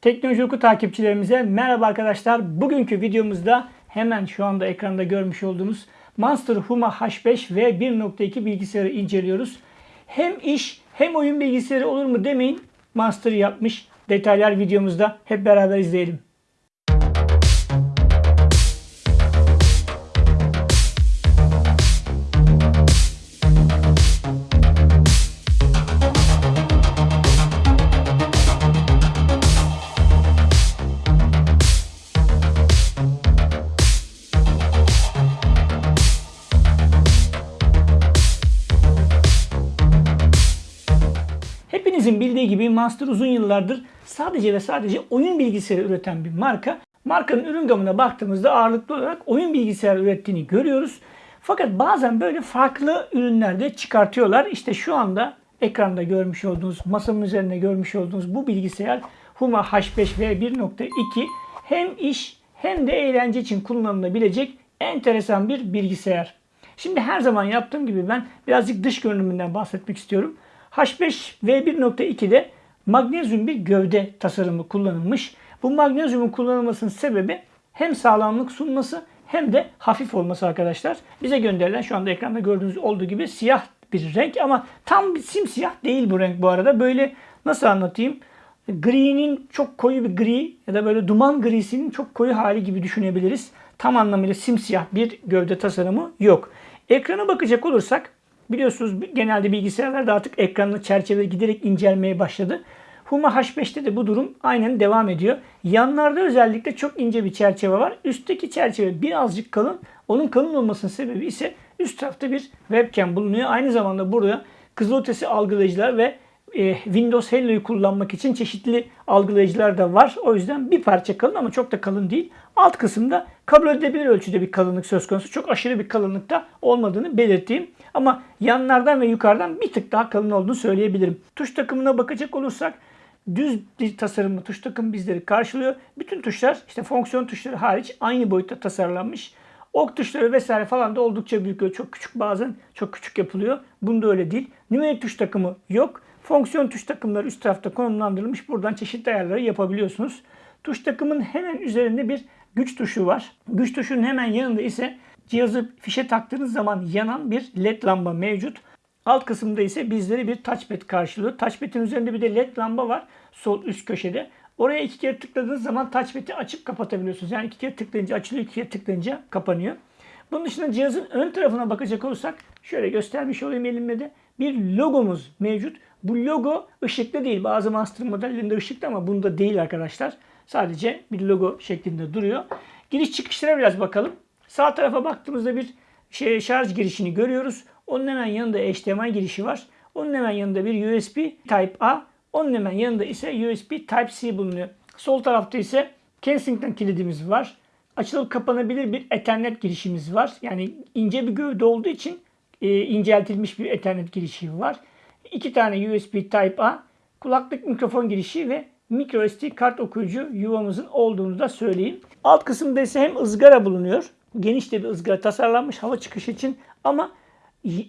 Teknoloji Oku takipçilerimize merhaba arkadaşlar. Bugünkü videomuzda hemen şu anda ekranda görmüş olduğunuz Monster Huma H5 ve 1.2 bilgisayarı inceliyoruz. Hem iş hem oyun bilgisayarı olur mu demeyin. Monster yapmış. Detaylar videomuzda hep beraber izleyelim. Monster uzun yıllardır sadece ve sadece oyun bilgisayarı üreten bir marka. Markanın ürün gamına baktığımızda ağırlıklı olarak oyun bilgisayarı ürettiğini görüyoruz. Fakat bazen böyle farklı ürünler de çıkartıyorlar. İşte şu anda ekranda görmüş olduğunuz, masamın üzerinde görmüş olduğunuz bu bilgisayar Huma H5 v 1.2 hem iş hem de eğlence için kullanılabilecek enteresan bir bilgisayar. Şimdi her zaman yaptığım gibi ben birazcık dış görünümünden bahsetmek istiyorum. H5 V1.2'de magnezyum bir gövde tasarımı kullanılmış. Bu magnezyumun kullanılmasının sebebi hem sağlamlık sunması hem de hafif olması arkadaşlar. Bize gönderilen şu anda ekranda gördüğünüz olduğu gibi siyah bir renk ama tam bir simsiyah değil bu renk bu arada. Böyle nasıl anlatayım? Gri'nin çok koyu bir gri ya da böyle duman grisinin çok koyu hali gibi düşünebiliriz. Tam anlamıyla simsiyah bir gövde tasarımı yok. Ekrana bakacak olursak Biliyorsunuz genelde bilgisayarlarda artık ekranlı çerçeve giderek incelmeye başladı. Huma H5'te de bu durum aynen devam ediyor. Yanlarda özellikle çok ince bir çerçeve var. Üstteki çerçeve birazcık kalın. Onun kalın olmasının sebebi ise üst tarafta bir webcam bulunuyor. Aynı zamanda burada kızılötesi algılayıcılar ve e, Windows Hello'yu kullanmak için çeşitli algılayıcılar da var. O yüzden bir parça kalın ama çok da kalın değil. Alt kısımda kabul edilebilir ölçüde bir kalınlık söz konusu. Çok aşırı bir kalınlıkta olmadığını belirteyim. Ama yanlardan ve yukarıdan bir tık daha kalın olduğunu söyleyebilirim. Tuş takımına bakacak olursak düz bir tasarımlı tuş takım bizleri karşılıyor. Bütün tuşlar işte fonksiyon tuşları hariç aynı boyutta tasarlanmış. Ok tuşları vesaire falan da oldukça büyük. Çok küçük bazen çok küçük yapılıyor. Bunda öyle değil. Nümerik tuş takımı yok. Fonksiyon tuş takımları üst tarafta konumlandırılmış. Buradan çeşitli ayarları yapabiliyorsunuz. Tuş takımın hemen üzerinde bir güç tuşu var. Güç tuşunun hemen yanında ise cihazı fişe taktığınız zaman yanan bir led lamba mevcut. Alt kısımda ise bizleri bir touchpad karşılıyor. Touchpad'in üzerinde bir de led lamba var sol üst köşede. Oraya iki kere tıkladığınız zaman touchpad'i açıp kapatabiliyorsunuz. Yani iki kere tıklayınca açılıyor, iki kere tıklayınca kapanıyor. Bunun dışında cihazın ön tarafına bakacak olursak şöyle göstermiş olayım elimle de bir logomuz mevcut. Bu logo ışıklı değil. Bazı Master modellerinde ışıklı ama bunda değil arkadaşlar. Sadece bir logo şeklinde duruyor. Giriş çıkışlara biraz bakalım. Sağ tarafa baktığımızda bir şey, şarj girişini görüyoruz. Onun hemen yanında HDMI girişi var. Onun hemen yanında bir USB Type A. Onun hemen yanında ise USB Type-C bulunuyor. Sol tarafta ise Kensington kilidimiz var. Açılıp kapanabilir bir Ethernet girişimiz var. Yani ince bir gövde olduğu için e, inceltilmiş bir Ethernet girişi var. İki tane USB Type-A, kulaklık mikrofon girişi ve microSD kart okuyucu yuvamızın olduğunu da söyleyeyim. Alt kısımda ise hem ızgara bulunuyor. Geniş de bir ızgara tasarlanmış hava çıkışı için ama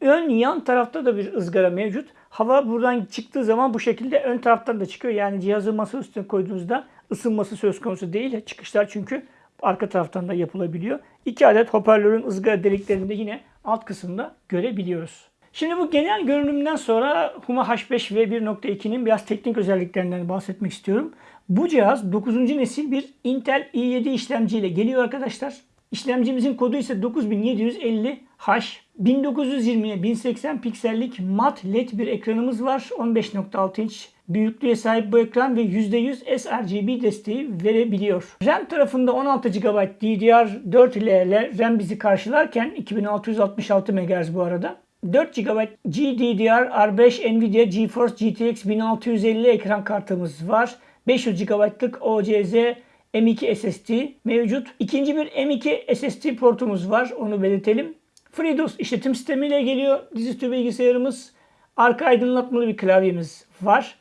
ön yan tarafta da bir ızgara mevcut. Hava buradan çıktığı zaman bu şekilde ön taraftan da çıkıyor. Yani cihazı masa üstüne koyduğunuzda ısınması söz konusu değil. Çıkışlar çünkü arka taraftan da yapılabiliyor. İki adet hoparlörün ızgara deliklerinde yine alt kısımda görebiliyoruz. Şimdi bu genel görünümden sonra Huma H5 v 1.2'nin biraz teknik özelliklerinden bahsetmek istiyorum. Bu cihaz 9. nesil bir Intel i7 işlemciyle geliyor arkadaşlar. İşlemcimizin kodu ise 9750H. 1920'ye 1080 piksellik mat led bir ekranımız var. 15.6 inç büyüklüğe sahip bu ekran ve %100 sRGB desteği verebiliyor. RAM tarafında 16 GB DDR4 ile RAM bizi karşılarken 2666 MHz bu arada. 4 GB GDDR5 Nvidia GeForce GTX 1650 ekran kartımız var. 500 GB'lık OCZ M2 SSD mevcut. İkinci bir M2 SSD portumuz var. Onu belirtelim. FreeDOS işletim sistemiyle geliyor. Dizüstü bilgisayarımız. Arka aydınlatmalı bir klavyemiz var.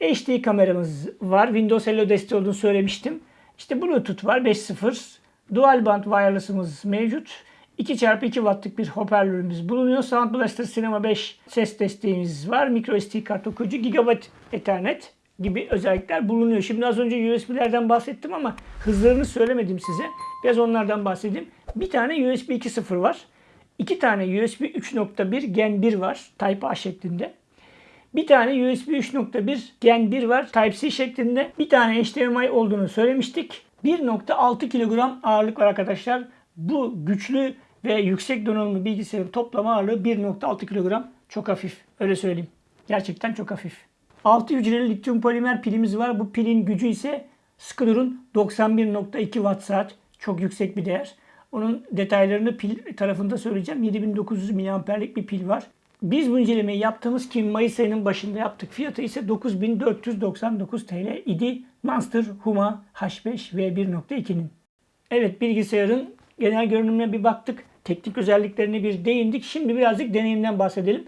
HD kameramız var. Windows Hello desteği olduğunu söylemiştim. İşte Bluetooth var 5.0. Dual band wireless'ımız mevcut. 2x2 wattlık bir hoparlörümüz bulunuyor. Sound Blaster Cinema 5 ses desteğimiz var. Micro SD kart okuyucu, GB Ethernet. gibi özellikler bulunuyor. Şimdi az önce USB'lerden bahsettim ama hızlarını söylemedim size. Biraz onlardan bahsedeyim. Bir tane USB 2.0 var. İki tane USB 3.1 Gen 1 var Type A şeklinde. Bir tane USB 3.1 Gen 1 var Type-C şeklinde. Bir tane HDMI olduğunu söylemiştik. 1.6 kilogram ağırlık var arkadaşlar. Bu güçlü ve yüksek donanımlı bilgisayarın toplam ağırlığı 1.6 kilogram. Çok hafif. Öyle söyleyeyim. Gerçekten çok hafif. 6 hücreli lityum polimer pilimiz var. Bu pilin gücü ise Skylur'un 91.2 watt saat. Çok yüksek bir değer. Onun detaylarını pil tarafında söyleyeceğim. 7900 mAh'lik bir pil var. Biz bu incelemeyi yaptığımız ki Mayıs ayının başında yaptık. Fiyatı ise 9499 TL idi. Monster Huma H5 V1.2'nin. Evet bilgisayarın genel görünümüne bir baktık. Teknik özelliklerine bir değindik. Şimdi birazcık deneyimden bahsedelim.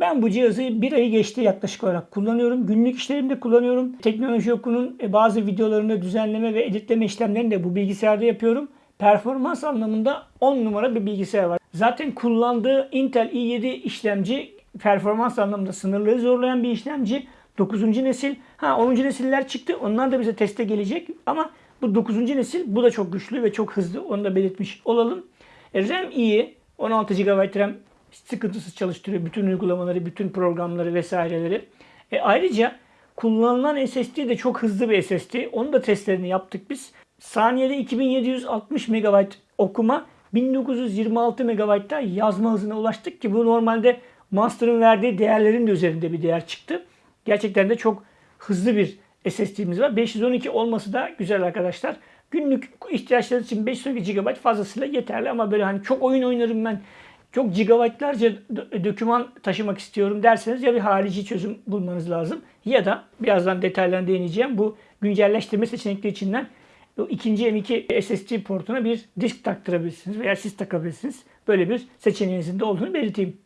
Ben bu cihazı bir ayı geçti yaklaşık olarak kullanıyorum. Günlük işlerimde kullanıyorum. Teknoloji Oku'nun e, bazı videolarını düzenleme ve editleme işlemlerini de bu bilgisayarda yapıyorum. Performans anlamında 10 numara bir bilgisayar var. Zaten kullandığı Intel i7 işlemci performans anlamında sınırları zorlayan bir işlemci. 9. nesil. Ha 10. nesiller çıktı. Onlar da bize teste gelecek. Ama bu 9. nesil bu da çok güçlü ve çok hızlı. Onu da belirtmiş olalım. E, RAM iyi. 16 GB RAM sıkıntısız çalıştırıyor. Bütün uygulamaları, bütün programları vesaireleri. E, ayrıca kullanılan SSD de çok hızlı bir SSD. Onu da testlerini yaptık biz. Saniyede 2760 MB okuma, 1926 MB'da yazma hızına ulaştık ki bu normalde Master'ın verdiği değerlerin de üzerinde bir değer çıktı. Gerçekten de çok hızlı bir SSD'miz var. 512 olması da güzel arkadaşlar. Günlük ihtiyaçlarınız için 512 GB fazlasıyla yeterli ama böyle hani çok oyun oynarım ben çok gigabaytlarca döküman taşımak istiyorum derseniz ya bir harici çözüm bulmanız lazım ya da birazdan detaylarına değineceğim bu güncelleştirme seçenekleri içinden ikinci M2 SSD portuna bir disk taktırabilirsiniz veya siz takabilirsiniz. Böyle bir seçeneğinizin de olduğunu belirteyim.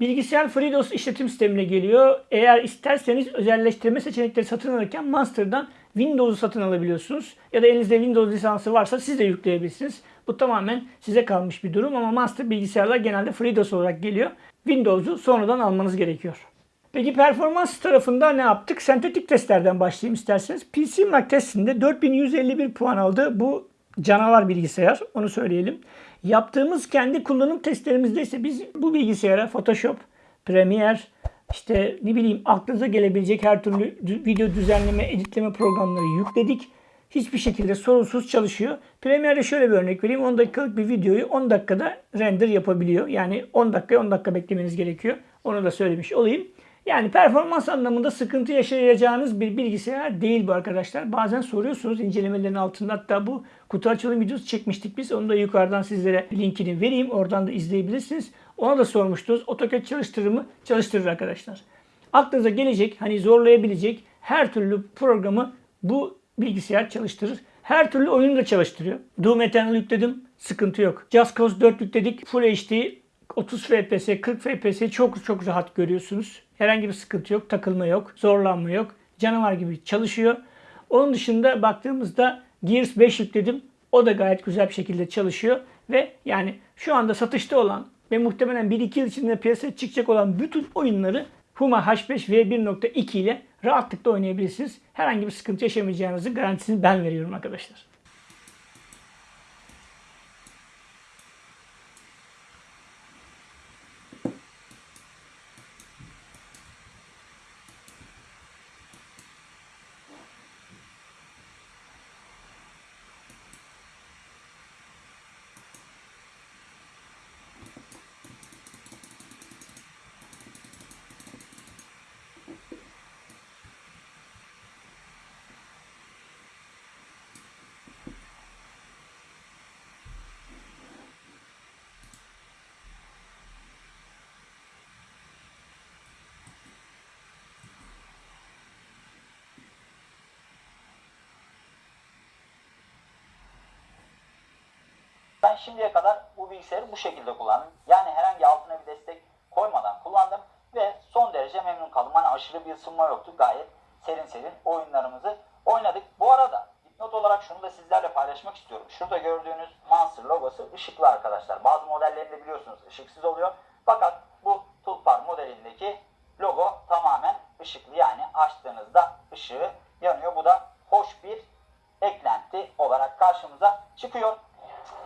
Bilgisayar FreeDOS işletim sistemine geliyor. Eğer isterseniz özelleştirme seçenekleri satın alırken Master'dan Windows'u satın alabiliyorsunuz. Ya da elinizde Windows lisansı varsa siz de yükleyebilirsiniz. Bu tamamen size kalmış bir durum ama Master bilgisayarlar genelde FreeDOS olarak geliyor. Windows'u sonradan almanız gerekiyor. Peki performans tarafında ne yaptık? Sentetik testlerden başlayayım isterseniz. PC Mac testinde 4151 puan aldı. Bu canavar bilgisayar. Onu söyleyelim. Yaptığımız kendi kullanım testlerimizde ise biz bu bilgisayara Photoshop, Premiere, işte ne bileyim aklınıza gelebilecek her türlü video düzenleme, editleme programları yükledik. Hiçbir şekilde sorunsuz çalışıyor. Premiere'de şöyle bir örnek vereyim. 10 dakikalık bir videoyu 10 dakikada render yapabiliyor. Yani 10 dakika 10 dakika beklemeniz gerekiyor. Onu da söylemiş olayım. Yani performans anlamında sıkıntı yaşayacağınız bir bilgisayar değil bu arkadaşlar. Bazen soruyorsunuz incelemelerin altında. Hatta bu kutu açılım videosu çekmiştik biz. Onu da yukarıdan sizlere linkini vereyim. Oradan da izleyebilirsiniz. Ona da sormuştunuz. AutoCAD çalıştırır mı? Çalıştırır arkadaşlar. Aklınıza gelecek, hani zorlayabilecek her türlü programı bu bilgisayar çalıştırır. Her türlü oyunu da çalıştırıyor. Doom Eternal yükledim. Sıkıntı yok. Just Cause 4 yükledik. Full HD 30 FPS, 40 FPS çok çok rahat görüyorsunuz. Herhangi bir sıkıntı yok, takılma yok, zorlanma yok. Canavar gibi çalışıyor. Onun dışında baktığımızda Gears 5 yükledim. O da gayet güzel bir şekilde çalışıyor. Ve yani şu anda satışta olan ve muhtemelen 1-2 yıl içinde piyasaya çıkacak olan bütün oyunları Huma H5 V1.2 ile rahatlıkla oynayabilirsiniz. Herhangi bir sıkıntı yaşamayacağınızın garantisini ben veriyorum arkadaşlar. Ben şimdiye kadar bu bilgisayarı bu şekilde kullandım. Yani herhangi altına bir destek koymadan kullandım ve son derece memnun kaldım. Hani aşırı bir ısınma yoktu. Gayet serin serin oyunlarımızı oynadık. Bu arada dipnot olarak şunu da sizlerle paylaşmak istiyorum. Şurada gördüğünüz Monster logosu ışıklı arkadaşlar. Bazı modellerinde biliyorsunuz ışıksız oluyor. Fakat bu Tulpar modelindeki logo tamamen ışıklı. Yani açtığınızda ışığı yanıyor. Bu da hoş bir eklenti olarak karşımıza çıkıyor.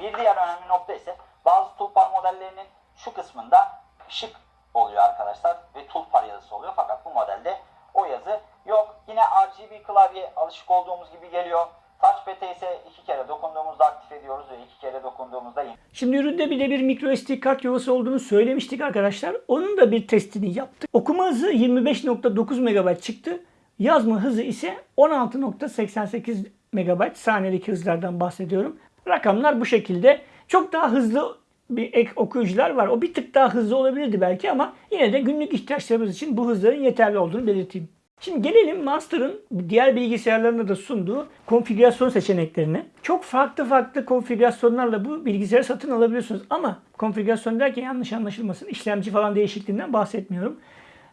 Bir diğer önemli nokta ise bazı tulpar modellerinin şu kısmında ışık oluyor arkadaşlar ve tulpar yazısı oluyor fakat bu modelde o yazı yok. Yine RGB klavye alışık olduğumuz gibi geliyor. Touchpad'e ise iki kere dokunduğumuzda aktif ediyoruz ve iki kere dokunduğumuzda yine Şimdi üründe bir de bir micro SD kart yuvası olduğunu söylemiştik arkadaşlar. Onun da bir testini yaptık. Okuma hızı 25.9 MB çıktı. Yazma hızı ise 16.88 MB saniyelik hızlardan bahsediyorum. Rakamlar bu şekilde. Çok daha hızlı bir ek okuyucular var. O bir tık daha hızlı olabilirdi belki ama yine de günlük ihtiyaçlarımız için bu hızların yeterli olduğunu belirteyim. Şimdi gelelim Master'ın diğer bilgisayarlarında da sunduğu konfigürasyon seçeneklerine. Çok farklı farklı konfigürasyonlarla bu bilgisayarı satın alabiliyorsunuz. Ama konfigürasyon derken yanlış anlaşılmasın. işlemci falan değişikliğinden bahsetmiyorum.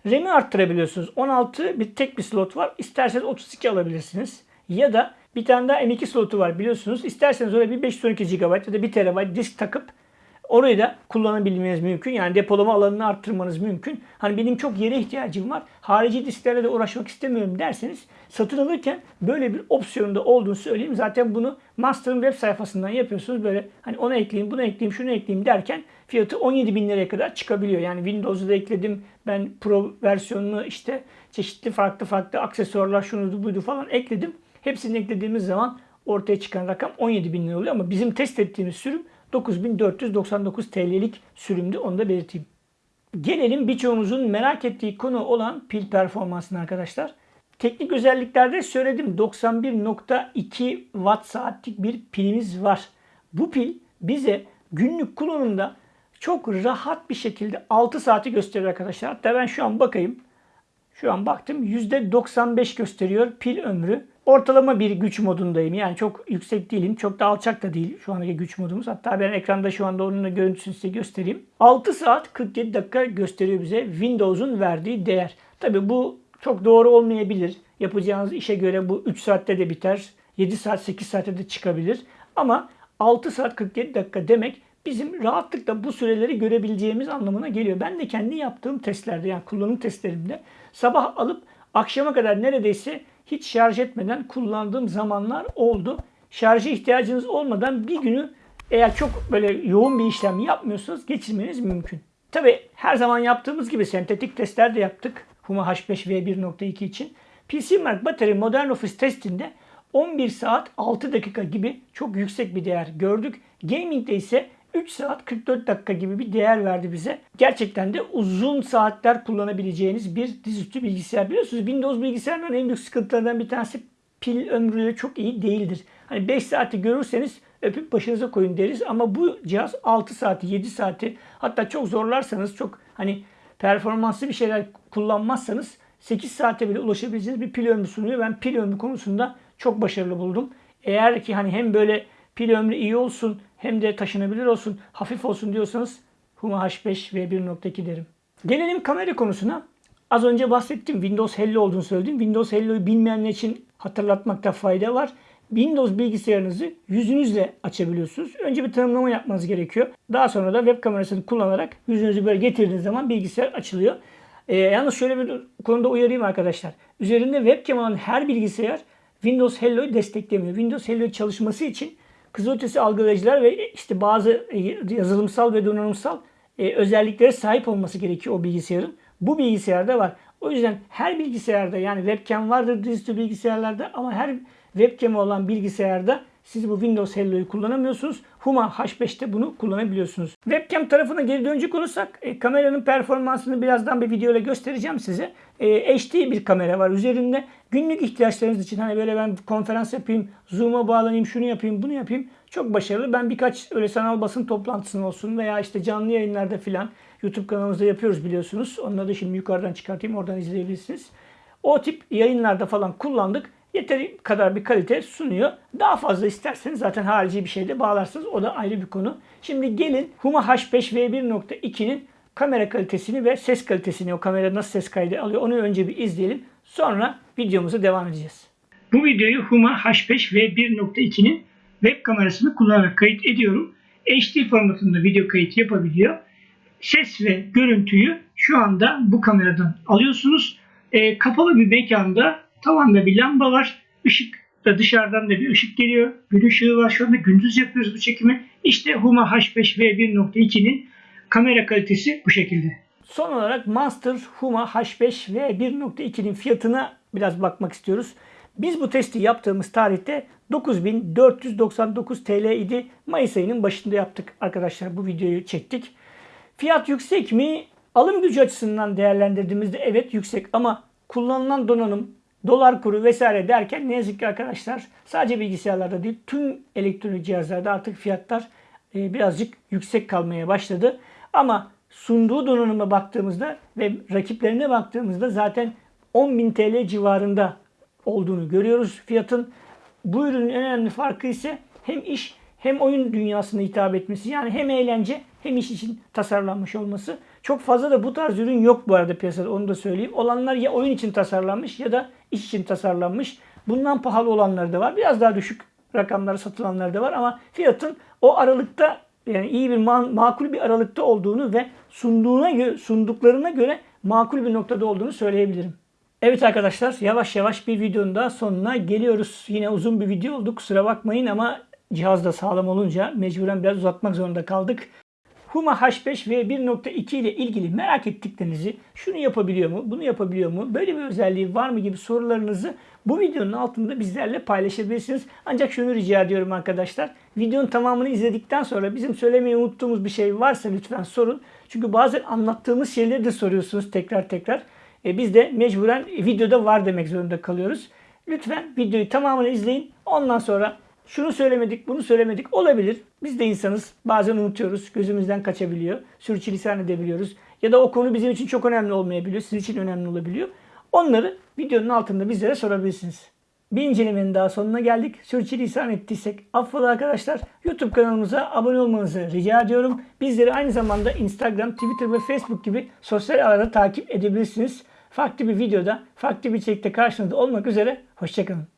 RAM'i arttırabiliyorsunuz. 16 bir tek bir slot var. İsterseniz 32 alabilirsiniz. Ya da bir tane daha M2 slotu var biliyorsunuz. İsterseniz oraya bir 512 GB ya da 1 TB disk takıp Orayı da kullanabilmeniz mümkün. Yani depolama alanını arttırmanız mümkün. Hani benim çok yere ihtiyacım var. Harici disklerle de uğraşmak istemiyorum derseniz satın alırken böyle bir opsiyonda olduğunu söyleyeyim. Zaten bunu Master'ın web sayfasından yapıyorsunuz. Böyle hani onu ekleyeyim, bunu ekleyeyim, şunu ekleyeyim derken fiyatı 17 bin liraya kadar çıkabiliyor. Yani Windows'u da ekledim. Ben Pro versiyonunu işte çeşitli farklı farklı aksesuarlar şunu buydu falan ekledim. Hepsini eklediğimiz zaman ortaya çıkan rakam 17 bin lira oluyor ama bizim test ettiğimiz sürüm 9499 TL'lik sürümdü onu da belirteyim. Gelelim birçoğunuzun merak ettiği konu olan pil performansına arkadaşlar. Teknik özelliklerde söyledim 91.2 watt saatlik bir pilimiz var. Bu pil bize günlük kullanımda çok rahat bir şekilde 6 saati gösteriyor arkadaşlar. Hatta ben şu an bakayım. Şu an baktım %95 gösteriyor pil ömrü. Ortalama bir güç modundayım. Yani çok yüksek değilim. Çok da alçak da değil şu andaki güç modumuz. Hatta ben ekranda şu anda onun görüntüsünü size göstereyim. 6 saat 47 dakika gösteriyor bize Windows'un verdiği değer. Tabi bu çok doğru olmayabilir. Yapacağınız işe göre bu 3 saatte de biter. 7 saat 8 saatte de çıkabilir. Ama 6 saat 47 dakika demek bizim rahatlıkla bu süreleri görebileceğimiz anlamına geliyor. Ben de kendi yaptığım testlerde yani kullanım testlerimde sabah alıp akşama kadar neredeyse hiç şarj etmeden kullandığım zamanlar oldu. Şarjı ihtiyacınız olmadan bir günü eğer çok böyle yoğun bir işlem yapmıyorsanız geçirmeniz mümkün. Tabi her zaman yaptığımız gibi sentetik testler de yaptık. Huma H5V1.2 için. PC Mark Battery Modern Office testinde 11 saat 6 dakika gibi çok yüksek bir değer gördük. Gaming'de ise 3 saat 44 dakika gibi bir değer verdi bize. Gerçekten de uzun saatler kullanabileceğiniz bir dizüstü bilgisayar. Biliyorsunuz Windows bilgisayarların en büyük sıkıntılarından bir tanesi pil ömrüyle çok iyi değildir. Hani 5 saati görürseniz öpüp başınıza koyun deriz ama bu cihaz 6 saati 7 saati hatta çok zorlarsanız çok hani performanslı bir şeyler kullanmazsanız 8 saate bile ulaşabileceğiniz bir pil ömrü sunuyor. Ben pil ömrü konusunda çok başarılı buldum. Eğer ki hani hem böyle pil ömrü iyi olsun hem de taşınabilir olsun, hafif olsun diyorsanız Huma H5 ve 1.2 derim. Gelelim kamera konusuna. Az önce bahsettim Windows Hello olduğunu söyledim. Windows Hello'yu bilmeyenler için hatırlatmakta fayda var. Windows bilgisayarınızı yüzünüzle açabiliyorsunuz. Önce bir tanımlama yapmanız gerekiyor. Daha sonra da web kamerasını kullanarak yüzünüzü böyle getirdiğiniz zaman bilgisayar açılıyor. Ee, yalnız şöyle bir konuda uyarayım arkadaşlar. Üzerinde webcam olan her bilgisayar Windows Hello'yu desteklemiyor. Windows Hello çalışması için kızılötesi algılayıcılar ve işte bazı e, yazılımsal ve donanımsal e, özelliklere sahip olması gerekiyor o bilgisayarın. Bu bilgisayarda var. O yüzden her bilgisayarda yani webcam vardır dizüstü bilgisayarlarda ama her webcam olan bilgisayarda siz bu Windows Hello'yu kullanamıyorsunuz. Huma H5'te bunu kullanabiliyorsunuz. Webcam tarafına geri dönecek olursak e, kameranın performansını birazdan bir video ile göstereceğim size. E, HD bir kamera var üzerinde. Günlük ihtiyaçlarınız için hani böyle ben konferans yapayım, Zoom'a bağlanayım, şunu yapayım, bunu yapayım. Çok başarılı. Ben birkaç öyle sanal basın toplantısının olsun veya işte canlı yayınlarda filan YouTube kanalımızda yapıyoruz biliyorsunuz. Onları da şimdi yukarıdan çıkartayım oradan izleyebilirsiniz. O tip yayınlarda falan kullandık yeteri kadar bir kalite sunuyor. Daha fazla isterseniz zaten harici bir şey de bağlarsınız. O da ayrı bir konu. Şimdi gelin Huma H5V1.2'nin kamera kalitesini ve ses kalitesini, o kamera nasıl ses kaydı alıyor onu önce bir izleyelim. Sonra videomuza devam edeceğiz. Bu videoyu Huma H5V1.2'nin web kamerasını kullanarak kayıt ediyorum. HD formatında video kayıt yapabiliyor. Ses ve görüntüyü şu anda bu kameradan alıyorsunuz. E, kapalı bir mekanda Tavanda bir lamba var. Işık da dışarıdan da bir ışık geliyor. Gün ışığı var. Şu anda gündüz yapıyoruz bu çekimi. İşte Huma H5V1.2'nin kamera kalitesi bu şekilde. Son olarak Monster Huma H5V1.2'nin fiyatına biraz bakmak istiyoruz. Biz bu testi yaptığımız tarihte 9499 TL idi. Mayıs ayının başında yaptık arkadaşlar bu videoyu çektik. Fiyat yüksek mi? Alım gücü açısından değerlendirdiğimizde evet yüksek ama kullanılan donanım, dolar kuru vesaire derken ne yazık ki arkadaşlar sadece bilgisayarlarda değil tüm elektronik cihazlarda artık fiyatlar e, birazcık yüksek kalmaya başladı. Ama sunduğu donanıma baktığımızda ve rakiplerine baktığımızda zaten 10.000 TL civarında olduğunu görüyoruz fiyatın. Bu ürünün en önemli farkı ise hem iş hem oyun dünyasına hitap etmesi. Yani hem eğlence hem iş için tasarlanmış olması. Çok fazla da bu tarz ürün yok bu arada piyasada onu da söyleyeyim. Olanlar ya oyun için tasarlanmış ya da iş için tasarlanmış. Bundan pahalı olanları da var. Biraz daha düşük rakamlara satılanlar da var ama fiyatın o aralıkta yani iyi bir ma- makul bir aralıkta olduğunu ve sunduğuna sunduklarına göre makul bir noktada olduğunu söyleyebilirim. Evet arkadaşlar yavaş yavaş bir videonun daha sonuna geliyoruz. Yine uzun bir video oldu kusura bakmayın ama cihaz da sağlam olunca mecburen biraz uzatmak zorunda kaldık. Huma H5 ve 1.2 ile ilgili merak ettiklerinizi şunu yapabiliyor mu, bunu yapabiliyor mu, böyle bir özelliği var mı gibi sorularınızı bu videonun altında bizlerle paylaşabilirsiniz. Ancak şunu rica ediyorum arkadaşlar. Videonun tamamını izledikten sonra bizim söylemeyi unuttuğumuz bir şey varsa lütfen sorun. Çünkü bazen anlattığımız şeyleri de soruyorsunuz tekrar tekrar. E, biz de mecburen videoda var demek zorunda kalıyoruz. Lütfen videoyu tamamını izleyin. Ondan sonra şunu söylemedik, bunu söylemedik olabilir. Biz de insanız. Bazen unutuyoruz. Gözümüzden kaçabiliyor. Sürçülisan edebiliyoruz. Ya da o konu bizim için çok önemli olmayabiliyor. Sizin için önemli olabiliyor. Onları videonun altında bizlere sorabilirsiniz. Bir incelemenin daha sonuna geldik. Sürçülisan ettiysek affola arkadaşlar. YouTube kanalımıza abone olmanızı rica ediyorum. Bizleri aynı zamanda Instagram, Twitter ve Facebook gibi sosyal ağlarda takip edebilirsiniz. Farklı bir videoda, farklı bir içerikte karşınızda olmak üzere. Hoşçakalın.